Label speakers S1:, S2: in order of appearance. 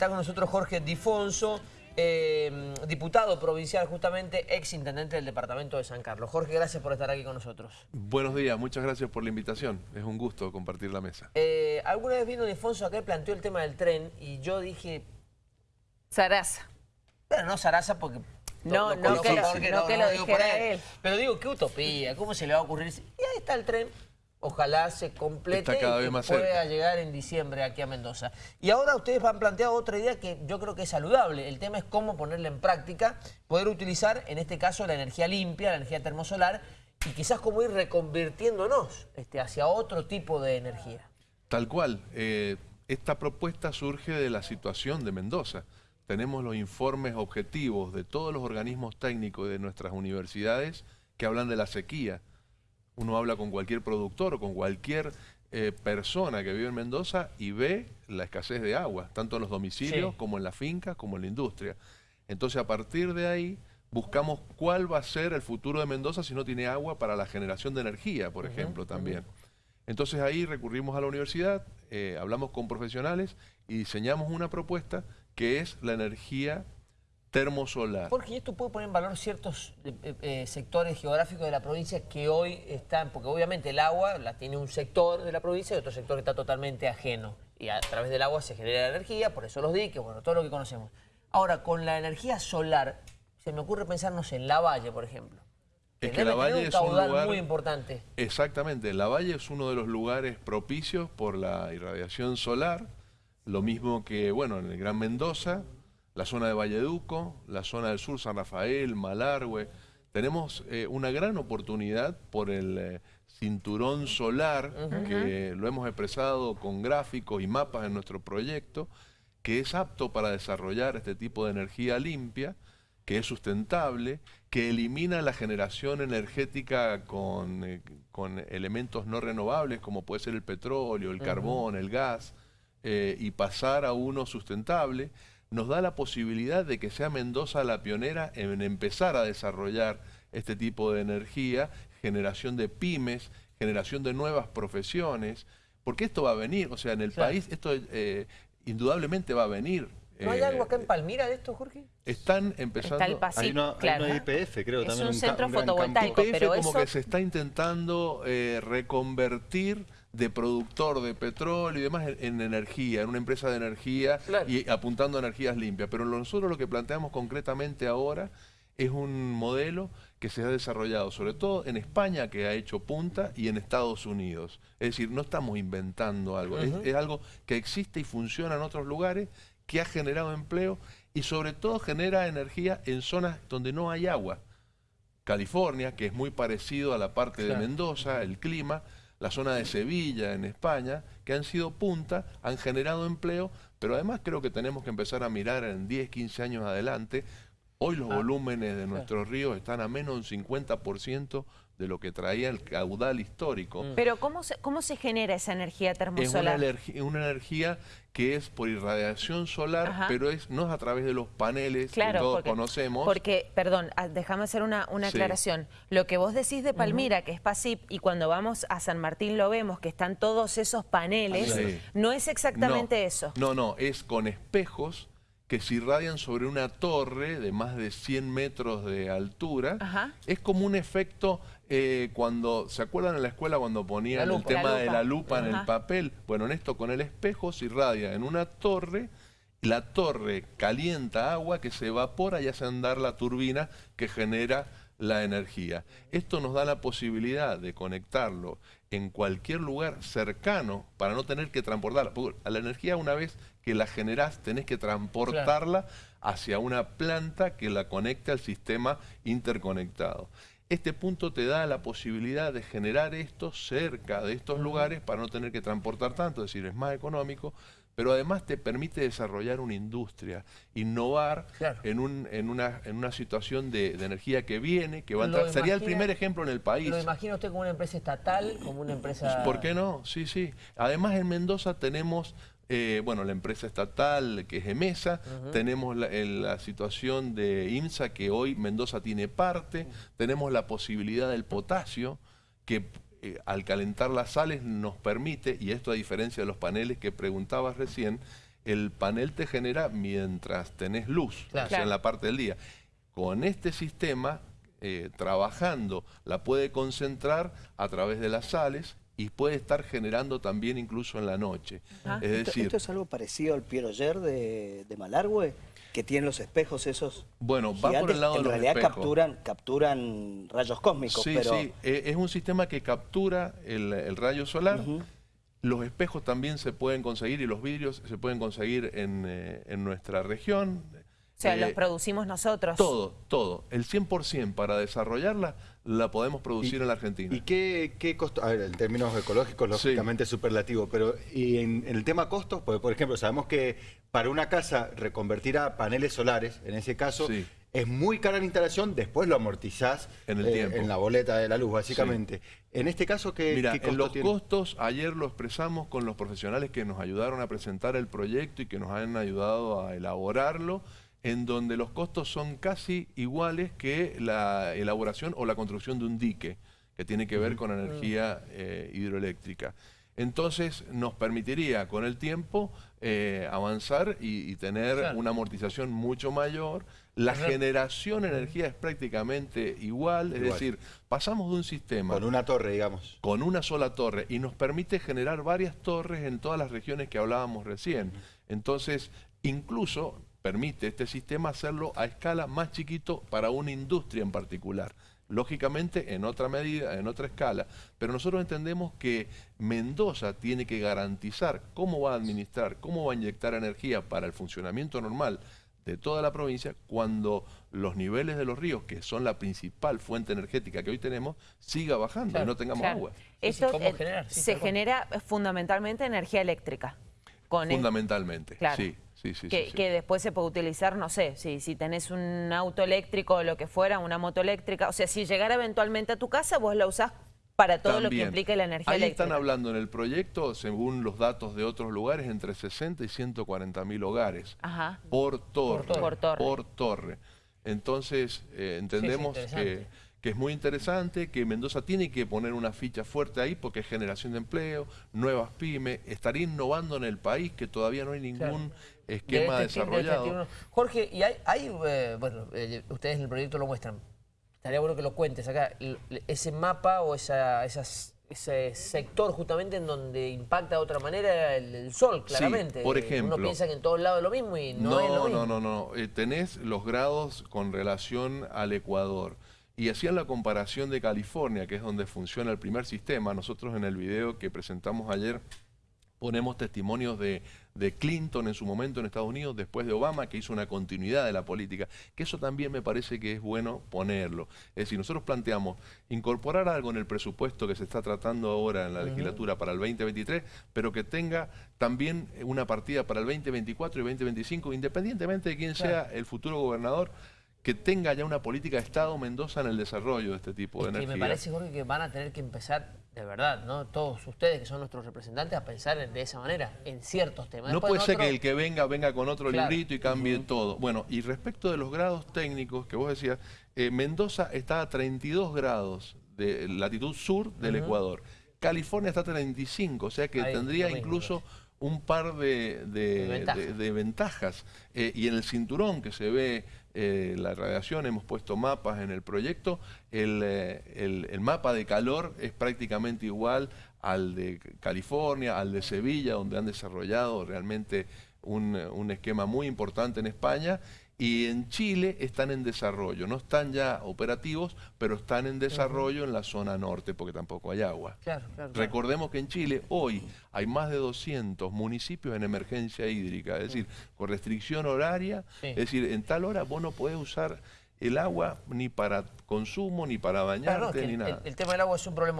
S1: Está con nosotros Jorge Difonso, eh, diputado provincial justamente, ex intendente del departamento de San Carlos. Jorge, gracias por estar aquí con nosotros.
S2: Buenos días, muchas gracias por la invitación. Es un gusto compartir la mesa.
S1: Eh, alguna vez vino Difonso acá y planteó el tema del tren y yo dije...
S3: Sarasa.
S1: Pero no Sarasa porque...
S3: No, no, que lo, no, que lo dijera él.
S1: Pero digo, qué utopía, ¿cómo se le va a ocurrir? Y ahí está el tren, ojalá se complete y pueda llegar en diciembre aquí a Mendoza. Y ahora ustedes han planteado otra idea que yo creo que es saludable. El tema es cómo ponerla en práctica, poder utilizar en este caso la energía limpia, la energía termosolar y quizás cómo ir reconvirtiéndonos este, hacia otro tipo de energía.
S2: Tal cual. Eh, esta propuesta surge de la situación de Mendoza. Tenemos los informes objetivos de todos los organismos técnicos de nuestras universidades que hablan de la sequía uno habla con cualquier productor o con cualquier eh, persona que vive en Mendoza y ve la escasez de agua, tanto en los domicilios como en las fincas, como en la industria. Entonces, a partir de ahí, buscamos cuál va a ser el futuro de Mendoza si no tiene agua para la generación de energía, por ejemplo, también. Entonces ahí recurrimos a la universidad, eh, hablamos con profesionales y diseñamos una propuesta que es la energía termosolar.
S1: Jorge, ¿y esto puede poner en valor ciertos eh, eh, sectores geográficos de la provincia que hoy están, porque obviamente el agua la tiene un sector de la provincia y otro sector que está totalmente ajeno. Y a través del agua se genera energía, por eso los diques, bueno, todo lo que conocemos. Ahora, con la energía solar, se me ocurre pensarnos en La Valle, por ejemplo.
S2: Es que La Valle es un lugar
S1: muy importante.
S2: Exactamente, La Valle es uno de los lugares propicios por la irradiación solar, lo mismo que, bueno, en el Gran Mendoza, la zona de Valleduco, la zona del sur, San Rafael, Malargüe. Tenemos eh, una gran oportunidad por el eh, cinturón solar, que lo hemos expresado con gráficos y mapas en nuestro proyecto, que es apto para desarrollar este tipo de energía limpia, que es sustentable, que elimina la generación energética con, eh, con elementos no renovables, como puede ser el petróleo, el carbón, el gas, y pasar a uno sustentable nos da la posibilidad de que sea Mendoza la pionera en empezar a desarrollar este tipo de energía, generación de pymes, generación de nuevas profesiones, porque esto va a venir, o sea, en el país esto eh, indudablemente va a venir.
S1: ¿No hay algo acá en eh, Palmira de esto, Jorge?
S2: Están empezando...
S3: Está
S4: el hay,
S3: claro.
S4: IPF, creo,
S3: es
S4: también.
S3: un, centro fotovoltaico,
S2: IPF como que se está intentando eh, reconvertir de productor de petróleo y demás en, energía, en una empresa de energía y apuntando a energías limpias. Pero nosotros lo que planteamos concretamente ahora es un modelo que se ha desarrollado sobre todo en España, que ha hecho punta, y en Estados Unidos. Es decir, no estamos inventando algo, es, algo que existe y funciona en otros lugares, que ha generado empleo y sobre todo genera energía en zonas donde no hay agua. California, que es muy parecido a la parte de Mendoza, el clima, la zona de Sevilla en España, que han sido punta, han generado empleo, pero además creo que tenemos que empezar a mirar en 10, 15 años adelante. Hoy los ah, volúmenes de nuestros ríos están a menos de un 50% de lo que traía el caudal histórico.
S3: Mm. Pero ¿cómo se, cómo se genera esa energía termosolar?
S2: Es una, energía que es por irradiación solar, pero es no es a través de los paneles que todos conocemos.
S3: Porque, perdón, ah, déjame hacer una, una aclaración. Lo que vos decís de Palmira, que es PASIP, y cuando vamos a San Martín lo vemos, que están todos esos paneles, no es exactamente eso.
S2: No, no, es con espejos que se irradian sobre una torre de más de 100 metros de altura. Es como un efecto, eh, cuando, ¿se acuerdan en la escuela cuando ponían el tema de la lupa en el papel? Bueno, en esto con el espejo se irradia en una torre, la torre calienta agua que se evapora y hace andar la turbina que genera la energía. Esto nos da la posibilidad de conectarlo en cualquier lugar cercano para no tener que transportarla. Porque a la energía una vez que la generás tenés que transportarla hacia una planta que la conecte al sistema interconectado. Este punto te da la posibilidad de generar esto cerca de estos lugares para no tener que transportar tanto, es decir, es más económico, pero además te permite desarrollar una industria, innovar en, un, en, una, en una situación de, energía que viene, que va a entrar. Sería el primer ejemplo en el país.
S1: ¿Lo imagina usted como una empresa estatal, como una empresa...?
S2: ¿Por qué no? Sí, sí. Además en Mendoza tenemos eh, bueno, la empresa estatal que es EMESA, tenemos la, la, situación de IMSA que hoy Mendoza tiene parte, tenemos la posibilidad del potasio que eh, al calentar las sales nos permite, y esto a diferencia de los paneles que preguntabas recién, el panel te genera mientras tenés luz, o sea, en la parte del día. Con este sistema, eh, trabajando, la puede concentrar a través de las sales y puede estar generando también incluso en la noche.
S4: Es decir, ¿Esto, es algo parecido al Piero de, de Malargüe? Que tienen los espejos esos
S2: Bueno, va por el lado de
S4: los
S2: realidad
S4: capturan, capturan rayos cósmicos.
S2: Sí, sí, eh, es un sistema que captura el, rayo solar. Los espejos también se pueden conseguir y los vidrios se pueden conseguir en, eh, en nuestra región.
S3: O sea, los eh, producimos nosotros.
S2: Todo, todo. El 100% para desarrollarla la podemos producir en la Argentina.
S5: ¿Y qué, qué costo? A ver, en términos ecológicos, lógicamente es superlativo, pero y en, el tema costos, pues, por ejemplo, sabemos que para una casa reconvertir a paneles solares, en ese caso, es muy cara la instalación, después lo amortizás
S2: en, el eh, tiempo.
S5: en la boleta de la luz, básicamente. En este caso, ¿qué,
S2: Mira, en los costos, ayer lo expresamos con los profesionales que nos ayudaron a presentar el proyecto y que nos han ayudado a elaborarlo en donde los costos son casi iguales que la elaboración o la construcción de un dique, que tiene que ver con energía eh, hidroeléctrica. Entonces nos permitiría con el tiempo eh, avanzar y, tener una amortización mucho mayor. La generación de energía es prácticamente igual, es decir, pasamos de un sistema...
S5: Con una torre, digamos.
S2: Con una sola torre y nos permite generar varias torres en todas las regiones que hablábamos recién. Entonces, incluso permite este sistema hacerlo a escala más chiquito para una industria en particular. Lógicamente en otra medida, en otra escala, pero nosotros entendemos que Mendoza tiene que garantizar cómo va a administrar, cómo va a inyectar energía para el funcionamiento normal de toda la provincia cuando los niveles de los ríos, que son la principal fuente energética que hoy tenemos, siga bajando y no tengamos agua.
S3: Esto eh, se genera fundamentalmente energía eléctrica.
S2: Fundamentalmente, sí
S3: que, después se puede utilizar, no sé, si, si tenés un auto eléctrico o lo que fuera, una moto eléctrica, o sea, si llegara eventualmente a tu casa, vos la usás para todo lo que implica la energía
S2: Ahí
S3: eléctrica.
S2: están hablando en el proyecto, según los datos de otros lugares, entre 60 y 140 mil hogares. Por, torre, por, torre, Entonces, eh, entendemos que que es muy interesante, que Mendoza tiene que poner una ficha fuerte ahí porque es generación de empleo, nuevas pymes, estaría innovando en el país que todavía no hay ningún esquema este este desarrollado.
S1: Jorge, y hay, hay eh, bueno, eh, ustedes en el proyecto lo muestran, estaría bueno que lo cuentes acá, ese mapa o esa, ese sector justamente en donde impacta de otra manera el, sol, claramente.
S2: por ejemplo.
S1: Uno piensa que en todos lados es lo mismo y no, es lo mismo.
S2: No, no, no, eh, tenés los grados con relación al Ecuador y hacían la comparación de California, que es donde funciona el primer sistema. Nosotros en el video que presentamos ayer ponemos testimonios de, Clinton en su momento en Estados Unidos, después de Obama, que hizo una continuidad de la política, que eso también me parece que es bueno ponerlo. Es decir, nosotros planteamos incorporar algo en el presupuesto que se está tratando ahora en la legislatura para el 2023, pero que tenga también una partida para el 2024 y 2025, independientemente de quién sea el futuro gobernador, que tenga ya una política de Estado Mendoza en el desarrollo de este tipo de energía.
S1: me parece, Jorge, que van a tener que empezar, de verdad, ¿no? Todos ustedes que son nuestros representantes, a pensar de esa manera, en ciertos temas.
S2: No puede ser que el que venga, venga con otro librito y cambie todo. Bueno, y respecto de los grados técnicos que vos decías, eh, Mendoza está a 32 grados de latitud sur del Ecuador. California está a 35, o sea que tendría incluso un par de, de, ventajas. Eh, y en el cinturón que se ve eh, la radiación, hemos puesto mapas en el proyecto, eh, el, el, mapa de calor es prácticamente igual al de California, al de Sevilla, donde han desarrollado realmente un, un esquema muy importante en España y en Chile están en desarrollo, no están ya operativos, pero están en desarrollo en la zona norte porque tampoco hay agua. Recordemos que en Chile hoy hay más de 200 municipios en emergencia hídrica, es decir, con restricción horaria, es decir, en tal hora vos no podés usar el agua ni para consumo, ni para bañarte, ni nada.
S1: el tema del agua es un problema